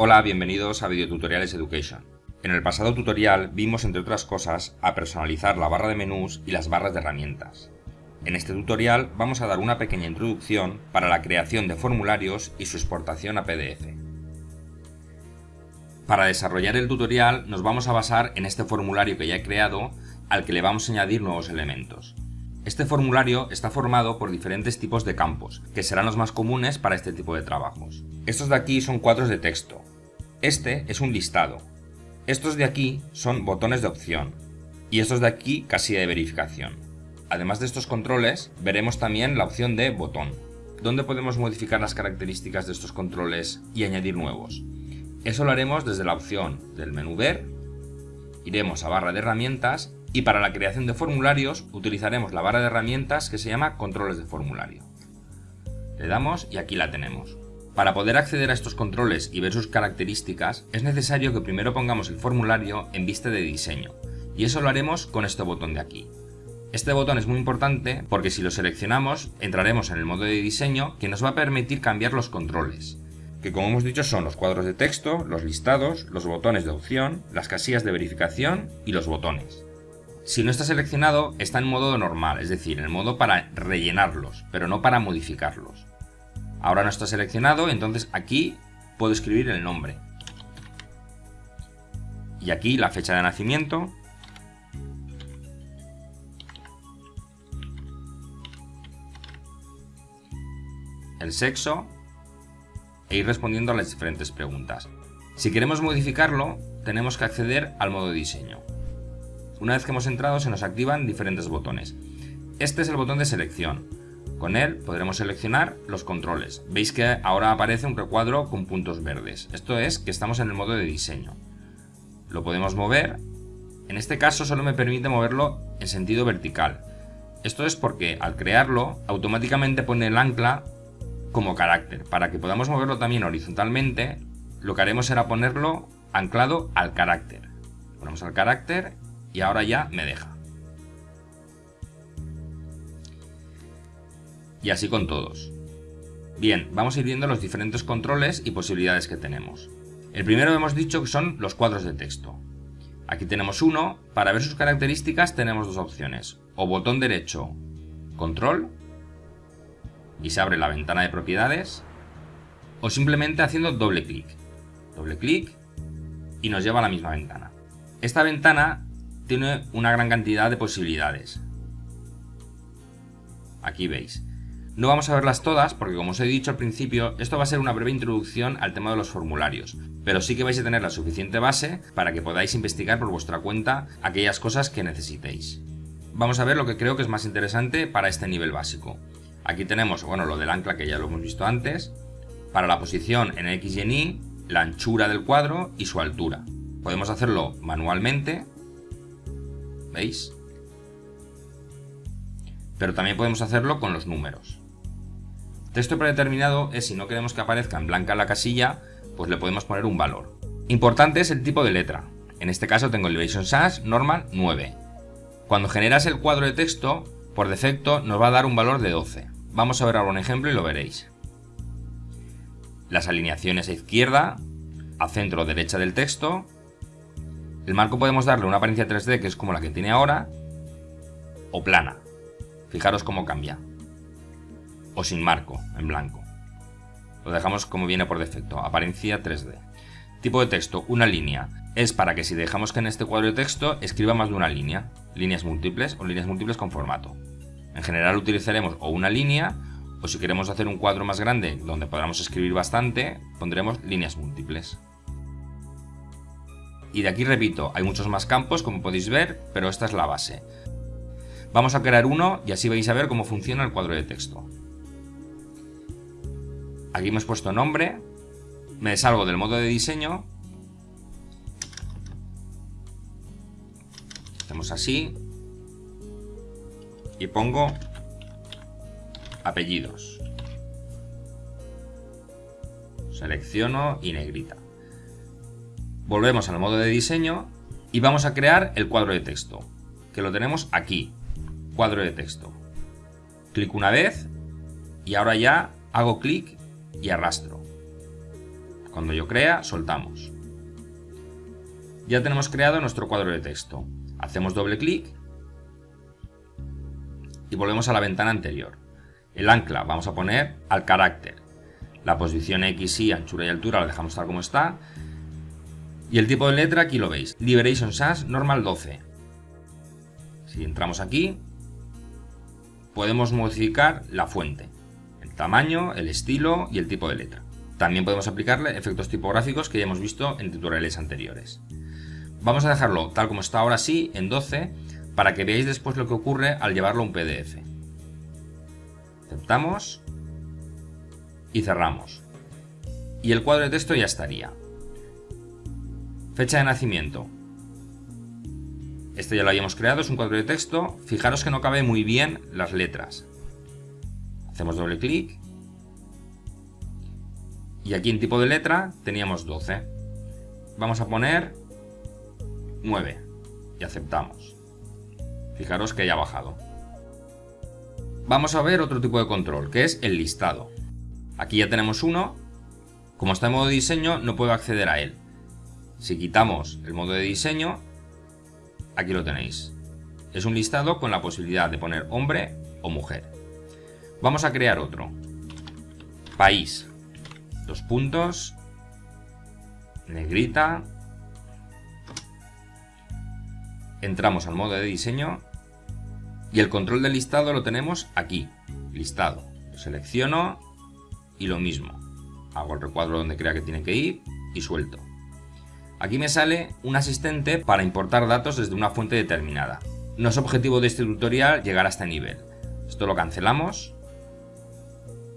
Hola, bienvenidos a Videotutoriales Education. En el pasado tutorial vimos, entre otras cosas, a personalizar la barra de menús y las barras de herramientas. En este tutorial vamos a dar una pequeña introducción para la creación de formularios y su exportación a PDF. Para desarrollar el tutorial nos vamos a basar en este formulario que ya he creado al que le vamos a añadir nuevos elementos. Este formulario está formado por diferentes tipos de campos, que serán los más comunes para este tipo de trabajos. Estos de aquí son cuadros de texto. Este es un listado. Estos de aquí son botones de opción. Y estos de aquí casilla de verificación. Además de estos controles, veremos también la opción de botón, donde podemos modificar las características de estos controles y añadir nuevos. Eso lo haremos desde la opción del menú Ver, iremos a barra de herramientas y para la creación de formularios utilizaremos la barra de herramientas que se llama controles de formulario. Le damos y aquí la tenemos. Para poder acceder a estos controles y ver sus características es necesario que primero pongamos el formulario en vista de diseño y eso lo haremos con este botón de aquí. Este botón es muy importante porque si lo seleccionamos entraremos en el modo de diseño que nos va a permitir cambiar los controles que como hemos dicho son los cuadros de texto, los listados, los botones de opción, las casillas de verificación y los botones. Si no está seleccionado, está en modo normal, es decir, en modo para rellenarlos, pero no para modificarlos. Ahora no está seleccionado, entonces aquí puedo escribir el nombre. Y aquí la fecha de nacimiento. El sexo. E ir respondiendo a las diferentes preguntas. Si queremos modificarlo, tenemos que acceder al modo diseño. Una vez que hemos entrado se nos activan diferentes botones. Este es el botón de selección. Con él podremos seleccionar los controles. Veis que ahora aparece un recuadro con puntos verdes. Esto es que estamos en el modo de diseño. Lo podemos mover. En este caso solo me permite moverlo en sentido vertical. Esto es porque al crearlo automáticamente pone el ancla como carácter. Para que podamos moverlo también horizontalmente, lo que haremos será ponerlo anclado al carácter. Ponemos al carácter y ahora ya me deja. Y así con todos. Bien, vamos a ir viendo los diferentes controles y posibilidades que tenemos. El primero hemos dicho que son los cuadros de texto. Aquí tenemos uno, para ver sus características tenemos dos opciones, o botón derecho, control, y se abre la ventana de propiedades, o simplemente haciendo doble clic. Doble clic y nos lleva a la misma ventana. Esta ventana tiene una gran cantidad de posibilidades. Aquí veis. No vamos a verlas todas porque como os he dicho al principio, esto va a ser una breve introducción al tema de los formularios, pero sí que vais a tener la suficiente base para que podáis investigar por vuestra cuenta aquellas cosas que necesitéis. Vamos a ver lo que creo que es más interesante para este nivel básico. Aquí tenemos, bueno, lo del ancla que ya lo hemos visto antes, para la posición en X y en Y, la anchura del cuadro y su altura. Podemos hacerlo manualmente Pero también podemos hacerlo con los números. Texto predeterminado es si no queremos que aparezca en blanca la casilla, pues le podemos poner un valor. Importante es el tipo de letra. En este caso tengo Elevation Sans Normal 9. Cuando generas el cuadro de texto, por defecto nos va a dar un valor de 12. Vamos a ver ahora un ejemplo y lo veréis. Las alineaciones a izquierda, a centro derecha del texto el marco podemos darle una apariencia 3D que es como la que tiene ahora, o plana. Fijaros cómo cambia. O sin marco, en blanco. Lo dejamos como viene por defecto, apariencia 3D. Tipo de texto, una línea. Es para que si dejamos que en este cuadro de texto escriba más de una línea, líneas múltiples o líneas múltiples con formato. En general utilizaremos o una línea, o si queremos hacer un cuadro más grande donde podamos escribir bastante, pondremos líneas múltiples. Y de aquí repito, hay muchos más campos como podéis ver, pero esta es la base. Vamos a crear uno y así vais a ver cómo funciona el cuadro de texto. Aquí hemos puesto nombre, me salgo del modo de diseño, hacemos así y pongo apellidos. Selecciono y negrita. Volvemos al modo de diseño y vamos a crear el cuadro de texto, que lo tenemos aquí, cuadro de texto. Clic una vez y ahora ya hago clic y arrastro. Cuando yo crea, soltamos. Ya tenemos creado nuestro cuadro de texto. Hacemos doble clic y volvemos a la ventana anterior. El ancla vamos a poner al carácter. La posición X, Y, anchura y altura la dejamos tal como está. Y el tipo de letra aquí lo veis. Liberation Sans Normal 12. Si entramos aquí, podemos modificar la fuente, el tamaño, el estilo y el tipo de letra. También podemos aplicarle efectos tipográficos que ya hemos visto en tutoriales anteriores. Vamos a dejarlo tal como está ahora sí, en 12, para que veáis después lo que ocurre al llevarlo a un PDF. Aceptamos y cerramos. Y el cuadro de texto ya estaría. Fecha de nacimiento. Este ya lo habíamos creado, es un cuadro de texto. Fijaros que no cabe muy bien las letras. Hacemos doble clic. Y aquí en tipo de letra teníamos 12. Vamos a poner 9 y aceptamos. Fijaros que ya ha bajado. Vamos a ver otro tipo de control, que es el listado. Aquí ya tenemos uno. Como está en modo diseño, no puedo acceder a él. Si quitamos el modo de diseño, aquí lo tenéis. Es un listado con la posibilidad de poner hombre o mujer. Vamos a crear otro. País. Dos puntos. Negrita. Entramos al modo de diseño. Y el control del listado lo tenemos aquí. Listado. Lo selecciono y lo mismo. Hago el recuadro donde crea que tiene que ir y suelto. Aquí me sale un asistente para importar datos desde una fuente determinada. No es objetivo de este tutorial llegar a este nivel. Esto lo cancelamos.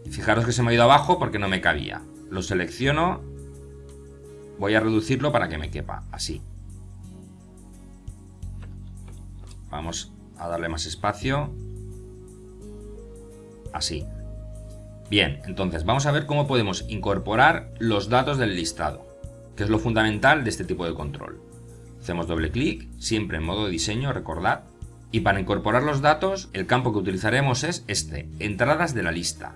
Fijaros que se me ha ido abajo porque no me cabía. Lo selecciono. Voy a reducirlo para que me quepa, así. Vamos a darle más espacio. Así. Bien, entonces vamos a ver cómo podemos incorporar los datos del listado, que es lo fundamental de este tipo de control. Hacemos doble clic, siempre en modo de diseño, recordad. Y para incorporar los datos, el campo que utilizaremos es este, entradas de la lista.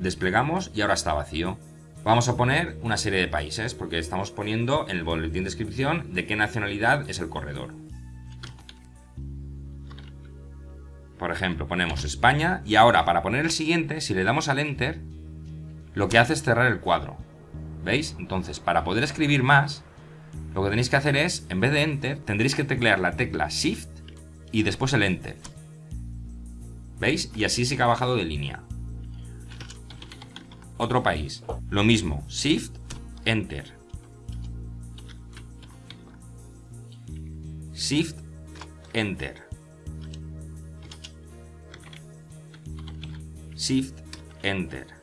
Desplegamos y ahora está vacío. Vamos a poner una serie de países, porque estamos poniendo en el boletín de descripción de qué nacionalidad es el corredor. Por ejemplo, ponemos España y ahora para poner el siguiente, si le damos al Enter, lo que hace es cerrar el cuadro. ¿Veis? Entonces, para poder escribir más, lo que tenéis que hacer es, en vez de Enter, tendréis que teclear la tecla Shift y después el Enter. ¿Veis? Y así sí que ha bajado de línea. Otro país. Lo mismo. Shift, Enter. Shift, Enter. Shift, Enter.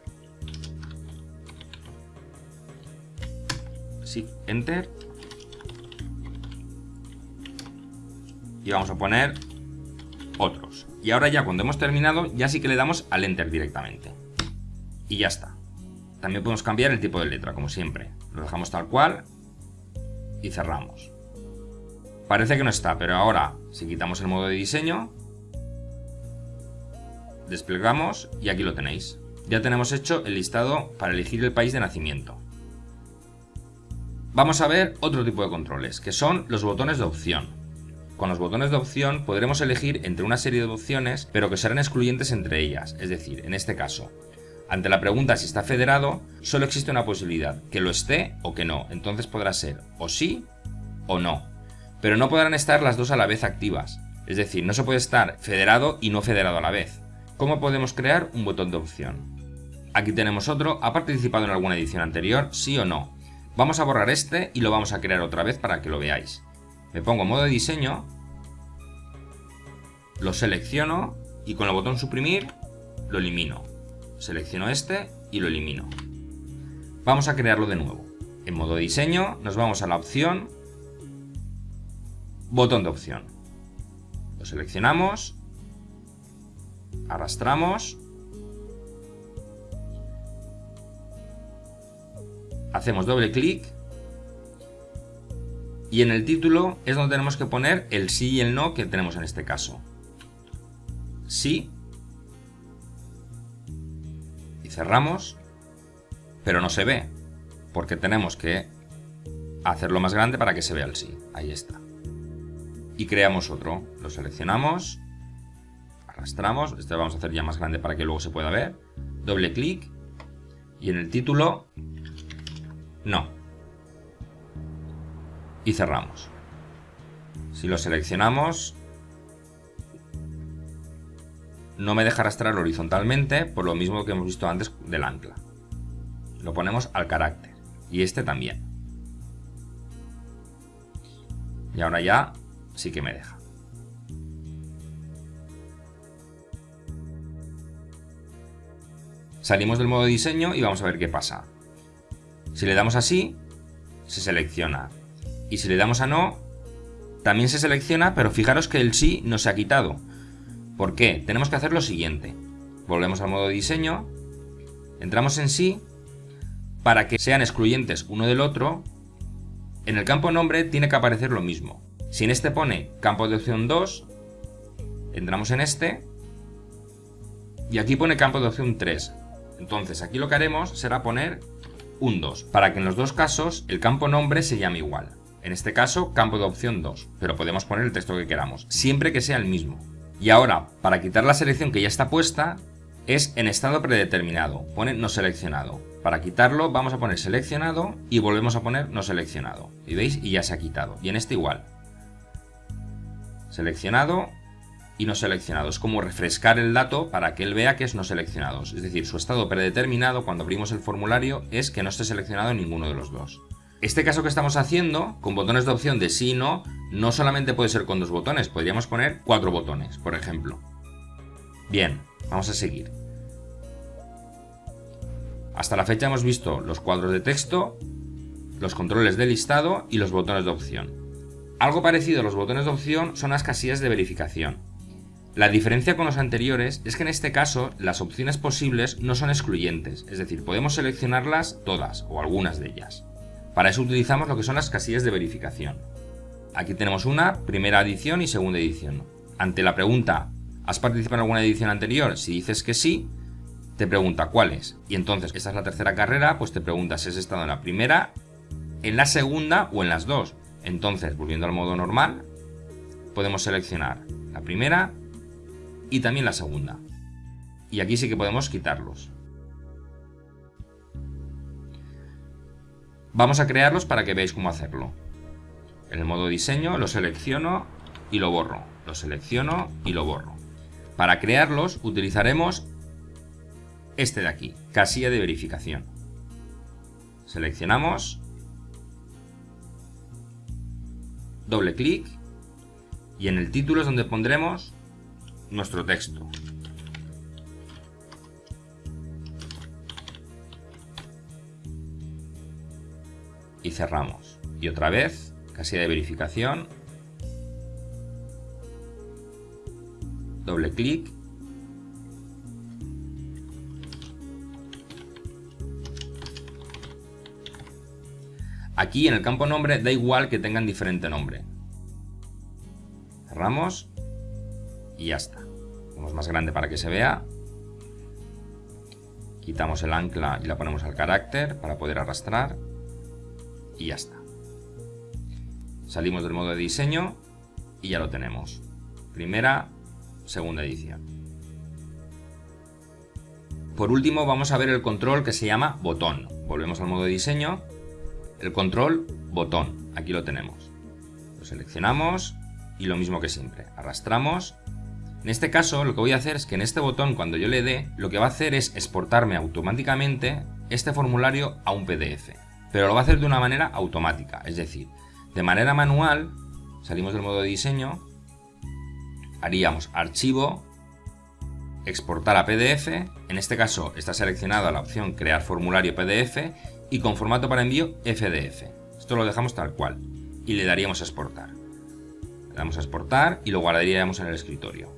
Shift, Enter. Y vamos a poner otros. Y ahora ya cuando hemos terminado, ya sí que le damos al Enter directamente. Y ya está. También podemos cambiar el tipo de letra, como siempre. Lo dejamos tal cual y cerramos. Parece que no está, pero ahora, si quitamos el modo de diseño, Desplegamos y aquí lo tenéis. Ya tenemos hecho el listado para elegir el país de nacimiento. Vamos a ver otro tipo de controles, que son los botones de opción. Con los botones de opción podremos elegir entre una serie de opciones, pero que serán excluyentes entre ellas, es decir, en este caso, ante la pregunta si está federado, solo existe una posibilidad, que lo esté o que no, entonces podrá ser o sí o no. Pero no podrán estar las dos a la vez activas, es decir, no se puede estar federado y no federado a la vez. ¿Cómo podemos crear un botón de opción? Aquí tenemos otro, ¿ha participado en alguna edición anterior? ¿Sí o no? Vamos a borrar este y lo vamos a crear otra vez para que lo veáis. Me pongo modo de diseño, lo selecciono y con el botón suprimir lo elimino. Selecciono este y lo elimino. Vamos a crearlo de nuevo. En modo de diseño nos vamos a la opción, botón de opción. Lo seleccionamos arrastramos, hacemos doble clic y en el título es donde tenemos que poner el sí y el no que tenemos en este caso. Sí y cerramos, pero no se ve. porque tenemos que hacerlo más grande para que se vea el sí. Ahí está. Y creamos otro. Lo seleccionamos, arrastramos, este lo vamos a hacer ya más grande para que luego se pueda ver. Doble clic y en el título, no. Y cerramos. Si lo seleccionamos, no me deja arrastrar horizontalmente, por lo mismo que hemos visto antes del ancla. Lo ponemos al carácter. Y este también. Y ahora ya sí que me deja. Salimos del modo diseño y vamos a ver qué pasa. Si le damos así, se selecciona. Y si le damos a no, también se selecciona, pero fijaros que el sí no se ha quitado. ¿Por qué? Tenemos que hacer lo siguiente. Volvemos al modo diseño, entramos en sí, para que sean excluyentes uno del otro, en el campo nombre tiene que aparecer lo mismo. Si en este pone campo de opción 2, entramos en este, y aquí pone campo de opción 3. Entonces aquí lo que haremos será poner un 2, para que en los dos casos el campo nombre se llame igual. En este caso, campo de opción 2, pero podemos poner el texto que queramos, siempre que sea el mismo. Y ahora, para quitar la selección que ya está puesta, es en estado predeterminado, pone no seleccionado. Para quitarlo vamos a poner seleccionado y volvemos a poner no seleccionado. Y veis, y ya se ha quitado. Y en este igual. Seleccionado y no seleccionado. Es como refrescar el dato para que él vea que es no seleccionado. Es decir, su estado predeterminado cuando abrimos el formulario es que no esté seleccionado ninguno de los dos. Este caso que estamos haciendo, con botones de opción de sí y no, no solamente puede ser con dos botones, podríamos poner cuatro botones, por ejemplo. Bien, vamos a seguir. Hasta la fecha hemos visto los cuadros de texto, los controles de listado y los botones de opción. Algo parecido a los botones de opción son las casillas de verificación. La diferencia con los anteriores es que en este caso las opciones posibles no son excluyentes, es decir, podemos seleccionarlas todas o algunas de ellas. Para eso utilizamos lo que son las casillas de verificación. Aquí tenemos una, primera edición y segunda edición. Ante la pregunta, ¿has participado en alguna edición anterior? Si dices que sí, te pregunta cuáles. Y entonces, esta es la tercera carrera, pues te pregunta si has estado en la primera, en la segunda o en las dos. Entonces, volviendo al modo normal, podemos seleccionar la primera, y también la segunda. Y aquí sí que podemos quitarlos. Vamos a crearlos para que veáis cómo hacerlo. En el modo diseño lo selecciono y lo borro. Lo selecciono y lo borro. Para crearlos utilizaremos este de aquí, casilla de verificación. Seleccionamos, doble clic y en el título es donde pondremos nuestro texto. Y cerramos. Y otra vez, casilla de verificación. Doble clic. Aquí en el campo nombre da igual que tengan diferente nombre. Cerramos y ya está. Hacemos más grande para que se vea. Quitamos el ancla y la ponemos al carácter para poder arrastrar. Y ya está. Salimos del modo de diseño y ya lo tenemos. Primera, segunda edición. Por último vamos a ver el control que se llama botón. Volvemos al modo de diseño. El control botón. Aquí lo tenemos. Lo seleccionamos y lo mismo que siempre. Arrastramos en este caso lo que voy a hacer es que en este botón cuando yo le dé, lo que va a hacer es exportarme automáticamente este formulario a un PDF. Pero lo va a hacer de una manera automática, es decir, de manera manual, salimos del modo de diseño, haríamos archivo, exportar a PDF, en este caso está seleccionada la opción crear formulario PDF y con formato para envío FDF. Esto lo dejamos tal cual y le daríamos a exportar. Le damos a exportar y lo guardaríamos en el escritorio.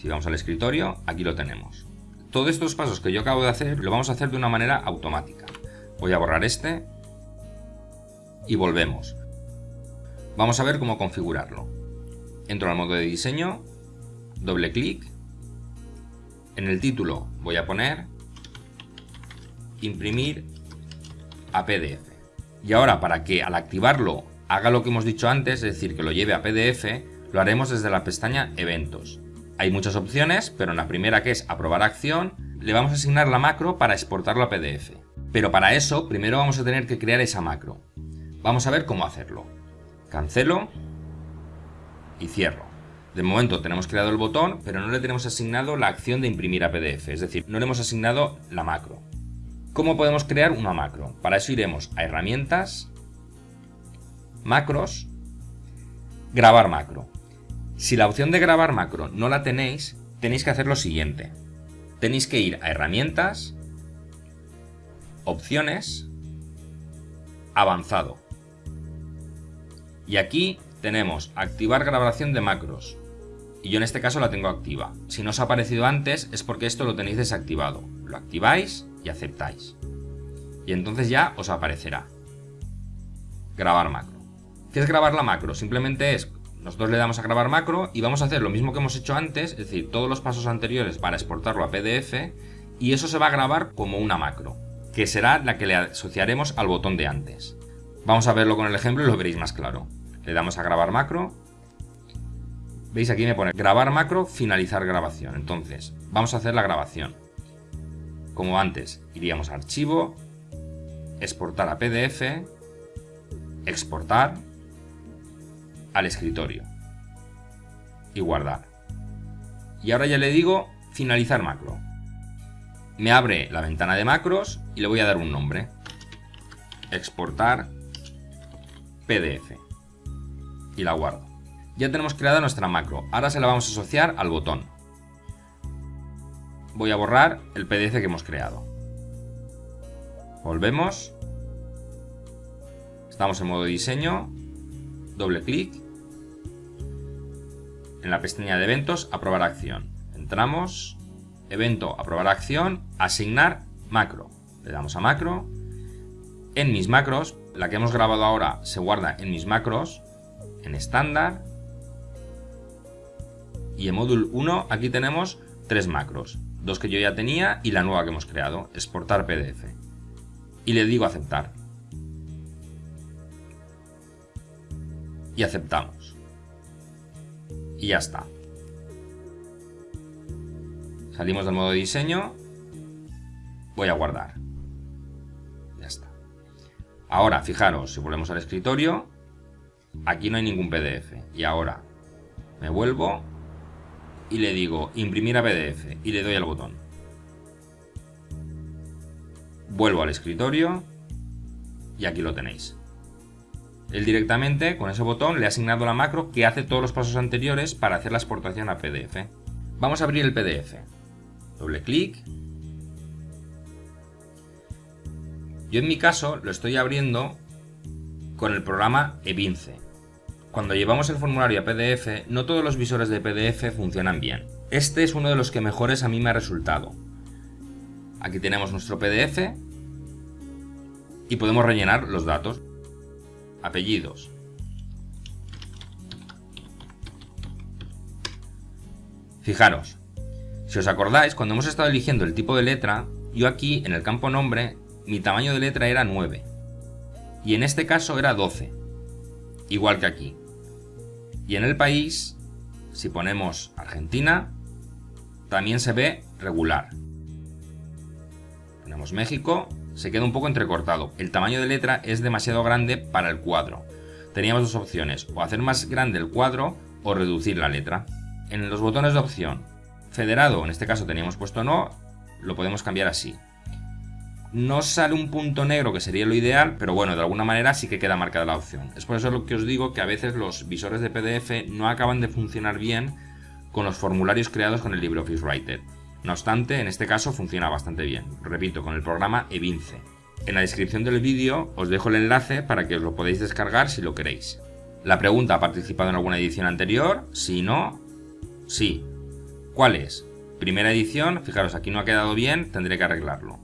Si vamos al escritorio, aquí lo tenemos. Todos estos pasos que yo acabo de hacer, lo vamos a hacer de una manera automática. Voy a borrar este y volvemos. Vamos a ver cómo configurarlo. Entro al modo de diseño, doble clic. En el título voy a poner imprimir a PDF. Y ahora para que al activarlo haga lo que hemos dicho antes, es decir, que lo lleve a PDF, lo haremos desde la pestaña Eventos. Hay muchas opciones, pero en la primera que es Aprobar acción, le vamos a asignar la macro para exportarlo a PDF. Pero para eso, primero vamos a tener que crear esa macro. Vamos a ver cómo hacerlo. Cancelo y cierro. De momento tenemos creado el botón, pero no le tenemos asignado la acción de imprimir a PDF, es decir, no le hemos asignado la macro. ¿Cómo podemos crear una macro? Para eso iremos a Herramientas, Macros, Grabar macro. Si la opción de grabar macro no la tenéis, tenéis que hacer lo siguiente. Tenéis que ir a Herramientas, Opciones, Avanzado. Y aquí tenemos Activar grabación de macros. Y yo en este caso la tengo activa. Si no os ha aparecido antes es porque esto lo tenéis desactivado. Lo activáis y aceptáis. Y entonces ya os aparecerá. Grabar macro. ¿Qué es grabar la macro? Simplemente es, nosotros le damos a grabar macro y vamos a hacer lo mismo que hemos hecho antes, es decir, todos los pasos anteriores para exportarlo a PDF y eso se va a grabar como una macro, que será la que le asociaremos al botón de antes. Vamos a verlo con el ejemplo y lo veréis más claro. Le damos a grabar macro. Veis aquí me pone grabar macro, finalizar grabación. Entonces, vamos a hacer la grabación. Como antes, iríamos a archivo, exportar a PDF, exportar al escritorio y guardar. Y ahora ya le digo finalizar macro. Me abre la ventana de macros y le voy a dar un nombre. Exportar PDF. Y la guardo. Ya tenemos creada nuestra macro. Ahora se la vamos a asociar al botón. Voy a borrar el PDF que hemos creado. Volvemos Estamos en modo diseño, doble clic, en la pestaña de eventos, aprobar acción. Entramos, evento, aprobar acción, asignar macro. Le damos a macro. En mis macros, la que hemos grabado ahora se guarda en mis macros, en estándar. Y en módulo 1 aquí tenemos tres macros, dos que yo ya tenía y la nueva que hemos creado, exportar PDF. Y le digo aceptar. y aceptamos. Y ya está. Salimos del modo diseño. Voy a guardar. Ya está. Ahora, fijaros, si volvemos al escritorio, aquí no hay ningún PDF. Y ahora me vuelvo y le digo imprimir a PDF y le doy al botón. Vuelvo al escritorio y aquí lo tenéis. Él directamente, con ese botón, le ha asignado la macro que hace todos los pasos anteriores para hacer la exportación a PDF. Vamos a abrir el PDF. Doble clic. Yo en mi caso lo estoy abriendo con el programa Evince. Cuando llevamos el formulario a PDF, no todos los visores de PDF funcionan bien. Este es uno de los que mejores a mí me ha resultado. Aquí tenemos nuestro PDF y podemos rellenar los datos. Apellidos. Fijaros, si os acordáis, cuando hemos estado eligiendo el tipo de letra, yo aquí en el campo nombre, mi tamaño de letra era 9. Y en este caso era 12. Igual que aquí. Y en el país, si ponemos Argentina, también se ve regular. Ponemos México se queda un poco entrecortado. El tamaño de letra es demasiado grande para el cuadro. Teníamos dos opciones, o hacer más grande el cuadro o reducir la letra. En los botones de opción, federado, en este caso teníamos puesto no, lo podemos cambiar así. No sale un punto negro que sería lo ideal, pero bueno, de alguna manera sí que queda marcada la opción. Es por eso lo que os digo que a veces los visores de PDF no acaban de funcionar bien con los formularios creados con el LibreOffice Writer. No obstante, en este caso funciona bastante bien, repito, con el programa Evince. En la descripción del vídeo os dejo el enlace para que os lo podáis descargar si lo queréis. La pregunta, ¿ha participado en alguna edición anterior? Si no, sí. ¿Cuál es? Primera edición, fijaros, aquí no ha quedado bien, tendré que arreglarlo.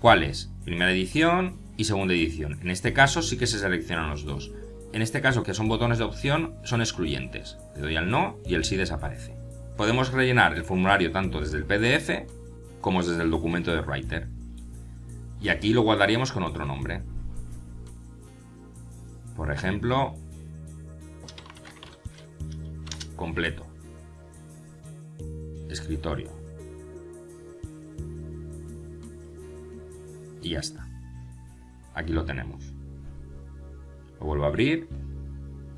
¿Cuál es? Primera edición y segunda edición. En este caso sí que se seleccionan los dos. En este caso, que son botones de opción, son excluyentes. Le doy al no y el sí desaparece. Podemos rellenar el formulario tanto desde el PDF como desde el documento de Writer. Y aquí lo guardaríamos con otro nombre. Por ejemplo, completo. Escritorio. Y ya está. Aquí lo tenemos. Lo vuelvo a abrir.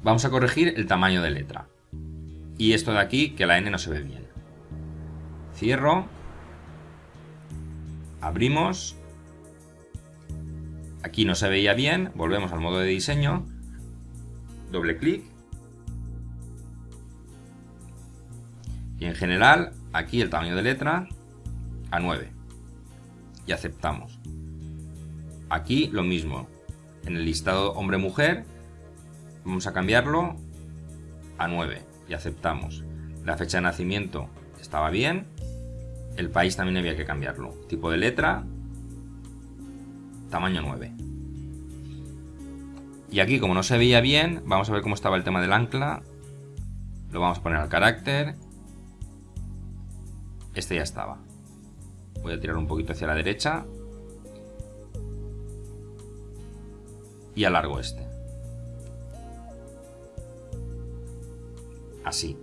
Vamos a corregir el tamaño de letra. Y esto de aquí, que la N no se ve bien. Cierro. Abrimos. Aquí no se veía bien. Volvemos al modo de diseño. Doble clic. Y en general, aquí el tamaño de letra a 9. Y aceptamos. Aquí lo mismo. En el listado hombre-mujer vamos a cambiarlo a 9 y aceptamos. La fecha de nacimiento estaba bien. El país también había que cambiarlo. Tipo de letra, tamaño 9. Y aquí, como no se veía bien, vamos a ver cómo estaba el tema del ancla. Lo vamos a poner al carácter. Este ya estaba. Voy a tirar un poquito hacia la derecha. Y alargo este. Así.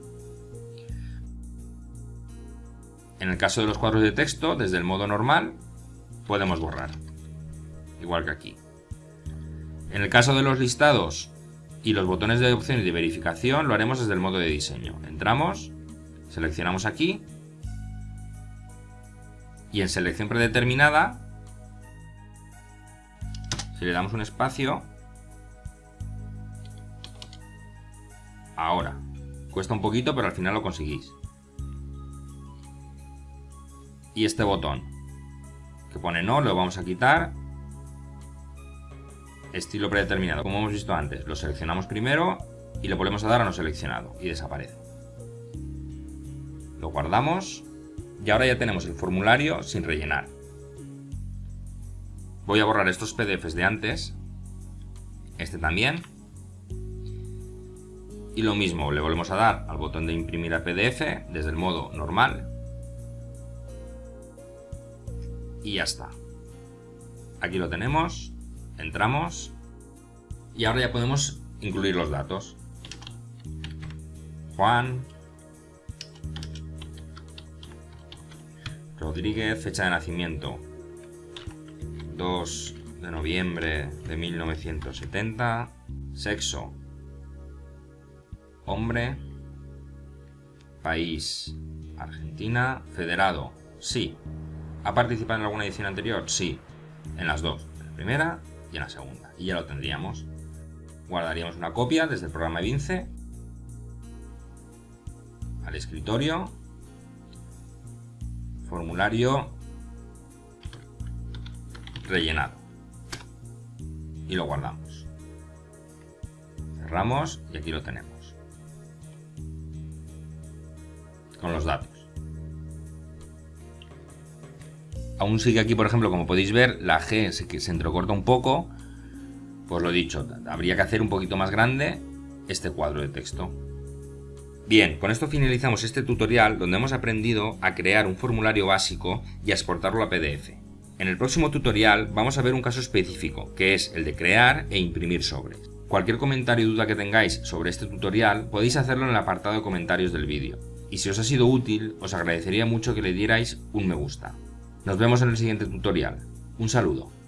En el caso de los cuadros de texto, desde el modo normal, podemos borrar. Igual que aquí. En el caso de los listados y los botones de opción y de verificación, lo haremos desde el modo de diseño. Entramos, seleccionamos aquí, y en selección predeterminada, si le damos un espacio, ahora, cuesta un poquito, pero al final lo conseguís. Y este botón que pone no, lo vamos a quitar. Estilo predeterminado, como hemos visto antes lo seleccionamos primero y lo volvemos a dar a no seleccionado y desaparece. Lo guardamos y ahora ya tenemos el formulario sin rellenar. Voy a borrar estos pdfs de antes. Este también y lo mismo, le volvemos a dar al botón de imprimir a PDF desde el modo normal y ya está. Aquí lo tenemos, entramos y ahora ya podemos incluir los datos. Juan Rodríguez, fecha de nacimiento 2 de noviembre de 1970, sexo hombre, país Argentina, federado, sí, ¿Ha participado en alguna edición anterior? Sí, en las dos, en la primera y en la segunda. Y ya lo tendríamos. Guardaríamos una copia desde el programa Vince al escritorio, formulario rellenado y lo guardamos. Cerramos y aquí lo tenemos con los datos. Aún sigue aquí, por ejemplo, como podéis ver, la G se, se entrecorta un poco. Pues lo dicho, habría que hacer un poquito más grande este cuadro de texto. Bien, con esto finalizamos este tutorial donde hemos aprendido a crear un formulario básico y a exportarlo a PDF. En el próximo tutorial vamos a ver un caso específico, que es el de crear e imprimir sobres. Cualquier comentario o duda que tengáis sobre este tutorial podéis hacerlo en el apartado de comentarios del vídeo. Y si os ha sido útil, os agradecería mucho que le dierais un me gusta. Nos vemos en el siguiente tutorial. Un saludo.